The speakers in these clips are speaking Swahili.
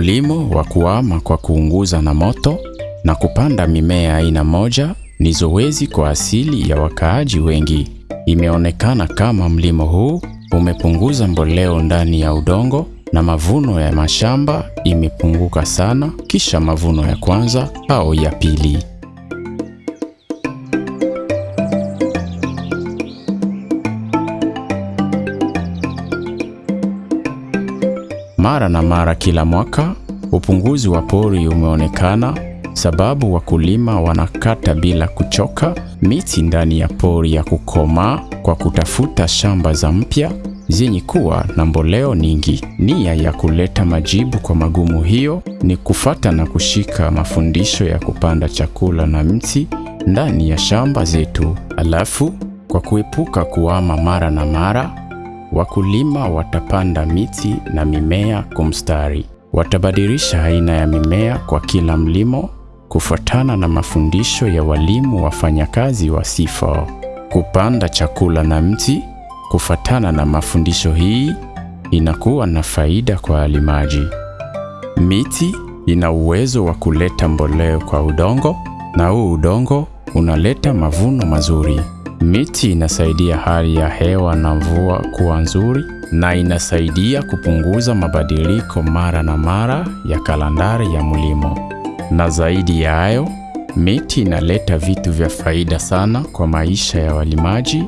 Mulimo wa kuama kwa kuunguza na moto na kupanda mimea aina moja ni zoezi kwa asili ya wakaaji wengi. Imeonekana kama mlimo huu umepunguza mboleo ndani ya udongo na mavuno ya mashamba imepunguka sana kisha mavuno ya kwanza au ya pili. Mara na mara kila mwaka upunguzi wa pori umeonekana sababu wakulima wanakata bila kuchoka miti ndani ya pori ya kukomaa kwa kutafuta shamba za mpya zenye kuwa na mboleo nyingi. Nia ya kuleta majibu kwa magumu hiyo ni kufata na kushika mafundisho ya kupanda chakula na mti ndani ya shamba zetu. Alafu kwa kuepuka kuama mara na mara, wakulima watapanda miti na mimea kumstari Watabadilisha aina ya mimea kwa kila mlimo kufuatana na mafundisho ya walimu wafanyakazi wa SIFO. Kupanda chakula na mti kufuatana na mafundisho hii inakuwa na faida kwa walimaji. Miti ina uwezo wa kuleta mboleo kwa udongo na huu udongo unaleta mavuno mazuri. Miti inasaidia hali ya hewa na mvua kuwa nzuri na inasaidia kupunguza mabadiliko mara na mara ya kalandari ya mlimo. Na zaidi ya hayo, miti inaleta vitu vya faida sana kwa maisha ya walimaji,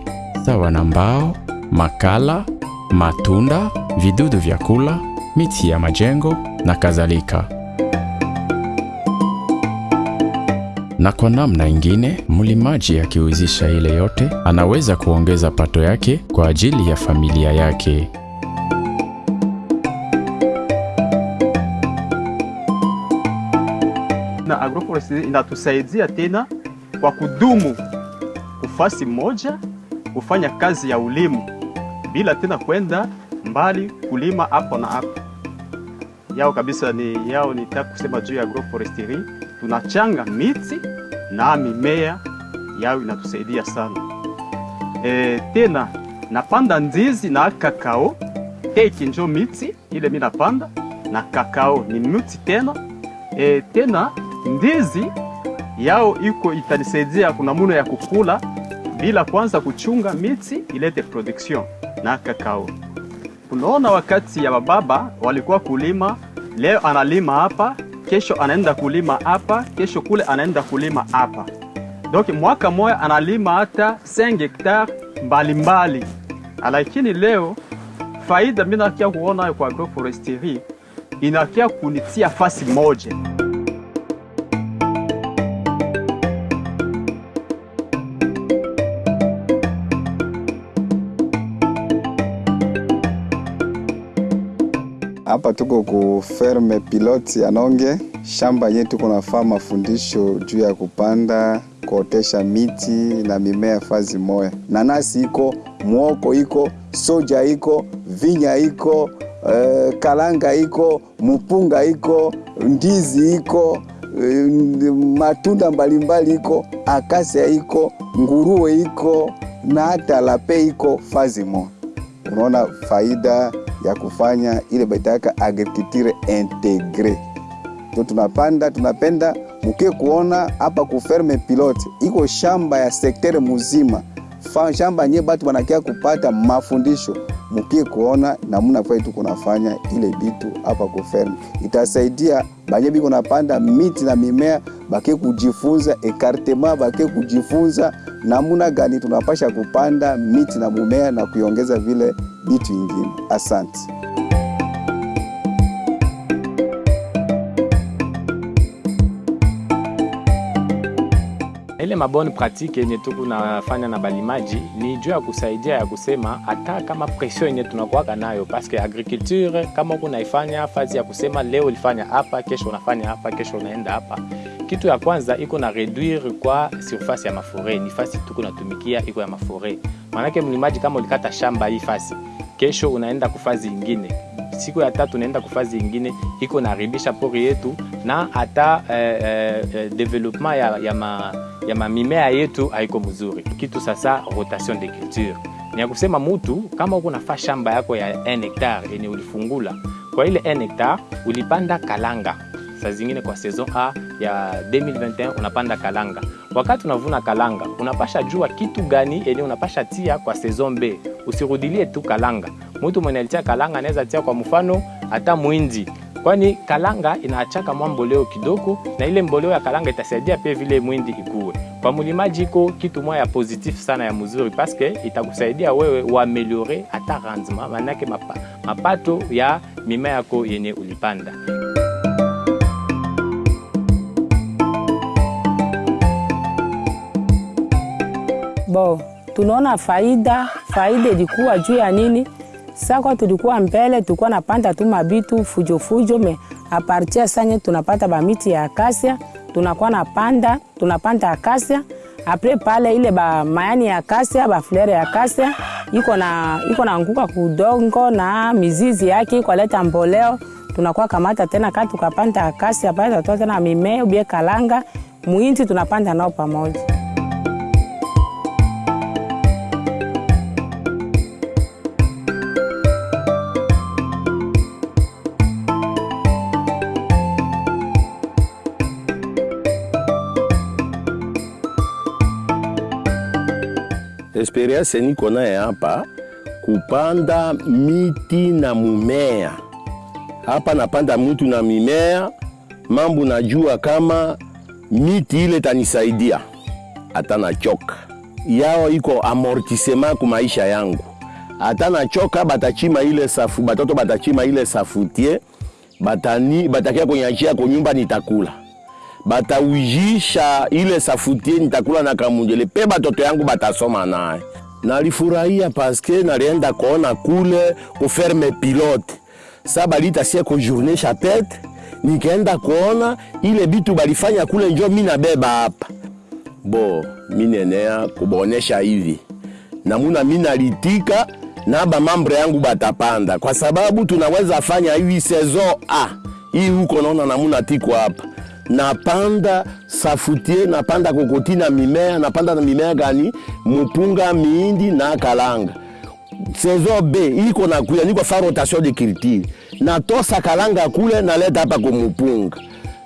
sawa na mbao, makala, matunda, vidudu vya kula, miti ya majengo na kadhalika. Na kwa namna ingine, mlimaji akiuzisha ile yote, anaweza kuongeza pato yake kwa ajili ya familia yake. na agroforestry inatusaidia tena kwa kudumu ufasi moja kufanya kazi ya ulimu bila tena kwenda mbali kulima hapo na hapo. Yao kabisa ni yao, nitaka kusema juu ya agroforestry, tunachanga miti na mimea yao inatusaidia sana. E, tena napanda ndizi na kakao, teki njo miti ile mi napanda na kakao ni miti tena. E, tena ndizi yao iko itanisaidia kuna muno ya kukula bila kwanza kuchunga miti ilete production na kakao. Unaona, wakati ya bababa walikuwa kulima, leo analima hapa, kesho anaenda kulima hapa, kesho kule anaenda kulima hapa. Donc mwaka moya analima hata 5 hectare mbalimbali, lakini leo faida mimi nakia kuona kwa agroforestry inakia kunitia fasi moja. Hapa tuko ku ferme piloti ya Nonge, shamba yenye tuko nafaa mafundisho juu ya kupanda kuotesha miti na mimea fazi moya. Nanasi iko, mwoko iko, soja iko, vinya iko, eh, kalanga iko, mupunga iko, ndizi iko, eh, matunda mbalimbali iko, akasia iko, nguruwe iko na hata lape iko fazi moya. Unaona faida ya kufanya ile baitaka agriculture integre. Ndio tunapanda tunapenda mukie kuona hapa kuferme pilote. Iko shamba ya sektere muzima. Fa shamba nye batu banakia kupata mafundisho. Mukie kuona namuna kwa kunafanya nafanya ile bitu hapa kuferme, itasaidia banye biko napanda miti na mimea bakie kujifunza ekartema, bake kujifunza namuna gani tunapasha kupanda miti na mumea na kuiongeza vile bitu ingine. Asante. Ile maboni pratique yenye tuku nafanya na balimaji ni juu ya kusaidia ya kusema hata kama pression yenye tunakuwaka nayo, paske agriculture kama uko naifanya fazi ya kusema leo ulifanya hapa, kesho unafanya hapa, kesho unaenda hapa. Kitu ya kwanza iko na reduire kwa surface ya mafore, ni fasi tuko natumikia iko ya mafore. Maanake mlimaji kama ulikata shamba hii fasi, kesho unaenda kufazi ingine siku ya tatu unaenda kufazi ingine iko naharibisha pori yetu na hata eh, eh, development ya, ya, ma, ya mamimea yetu haiko mzuri. Kitu sasa rotation de culture ni ya kusema mutu kama uko nafaa shamba yako ya 1 hectare yenye ulifungula kwa ile 1 hectare ulipanda kalanga saa zingine kwa saison A ya 2021 unapanda kalanga. Wakati unavuna kalanga, unapasha jua kitu gani yenye unapasha tia kwa saison B. Usirudilie tu kalanga. Mtu mwenye alitia kalanga anaweza tia kwa mfano hata mwindi, kwani kalanga inaachaka mwa mboleo kidogo, na ile mboleo ya kalanga itasaidia pia vile mwindi ikue. Kwa mlimaji iko kitu moja ya positif sana ya mzuri, paske itakusaidia wewe uameliore hata rendement, manake mapato ya mimea yako yenye ulipanda. Bo, tunaona faida, faida ilikuwa juu ya nini? Sako tulikuwa mbele tulikuwa napanda tu mabitu fujo fujo, me apartia sanye tunapata bamiti ya akasia, tunakuwa napanda, tunapanda akasia apre pale ile ba mayani ya akasia ba flere ya akasia iko na iko kudongo na mizizi yake iko leta mboleo, tunakuwa kamata tena kati tukapanda akasia pale tutatoa tena mimea ubie kalanga muinti tunapanda nao pamoja. Experience niko naye hapa kupanda miti na mumea. Hapa napanda mtu na mimea, mambo najua kama miti ile tanisaidia hata nachoka yao iko amortisema ku maisha yangu, hata nachoka batachima ile safu, batoto batachima ile safutie. Batani batakia kunyachia kwa nyumba nitakula bataujisha ile safutie nitakula na kamunjele. Pe batoto yangu batasoma naye. Nalifurahia paske nalienda kuona kule kuferme pilote. Sa balitasie ko journée chapette, nikaenda kuona ile bitu balifanya kule, njo mi nabeba hapa. Bo minenea kubonesha hivi. Namuna mi nalitika na bamambre yangu batapanda, kwa sababu tunaweza fanya hivi saison a hii huko, naona namuna tiko hapa napanda safutie, napanda kokoti na mimea, napanda na mimea gani? Mupunga, miindi na kalanga. Saison B iko na kuya, niko fa rotation de culture, natosa kalanga kule naleta hapa kwa mupunga,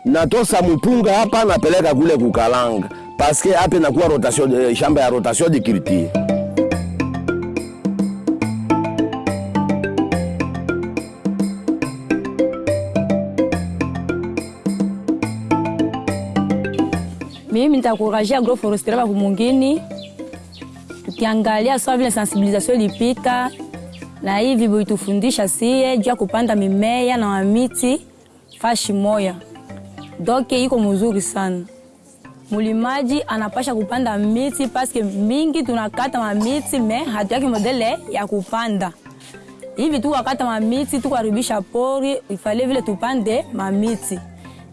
natosa mupunga hapa napeleka kule kukalanga, paske hapa nakuwa rotation de, shamba ya rotation de culture. Mimi nitakurajia agroforesterie wa kumungini, tukiangalia sawa vile sensibilisation ilipita na hivi vitufundisha sie juu ya kupanda mimea na mamiti fashi moya, doke iko mzuri sana. Mulimaji anapasha kupanda miti paske mingi tunakata mamiti me hatuyaki modele ya kupanda. Hivi tu wakata mamiti tukaribisha pori, ifale vile tupande mamiti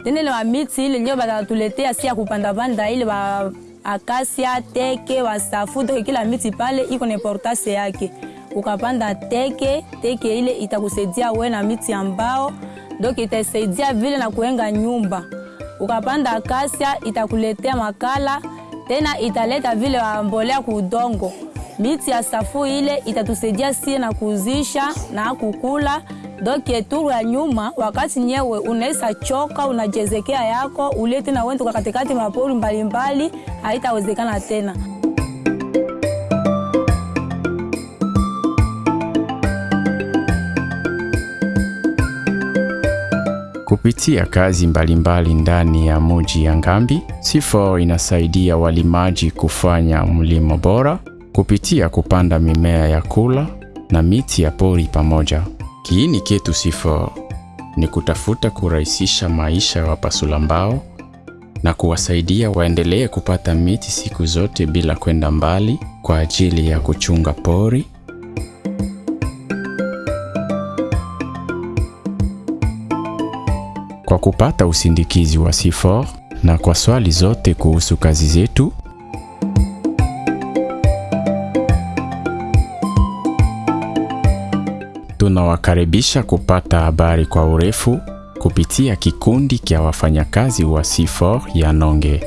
tena wa miti ile ndio batatuletea si ya kupanda panda ile ba akasia teke wasafu toke kila miti pale iko na importance yake. Ukapanda teke teke ile itakusaidia we na miti ambao donc itasaidia vile na kuenga nyumba. Ukapanda akasia itakuletea makala tena italeta vile mbolea kudongo. Miti ya safu ile itatusaidia sie na kuzisha na kukula doke turu ya nyuma, wakati nyewe unaweza choka unajezekea yako ulete na wende kwa katikati mapori mbalimbali, haitawezekana tena. Kupitia kazi mbalimbali ndani ya muji ya Ngambi, CIFOR inasaidia walimaji kufanya mlimo bora kupitia kupanda mimea ya kula na miti ya pori pamoja. Kiini chetu C4 ni kutafuta kurahisisha maisha ya wapasula mbao na kuwasaidia waendelee kupata miti siku zote bila kwenda mbali kwa ajili ya kuchunga pori. Kwa kupata usindikizi wa C4 na kwa swali zote kuhusu kazi zetu, tunawakaribisha kupata habari kwa urefu kupitia kikundi kya wafanyakazi wa C4 ya Nonge.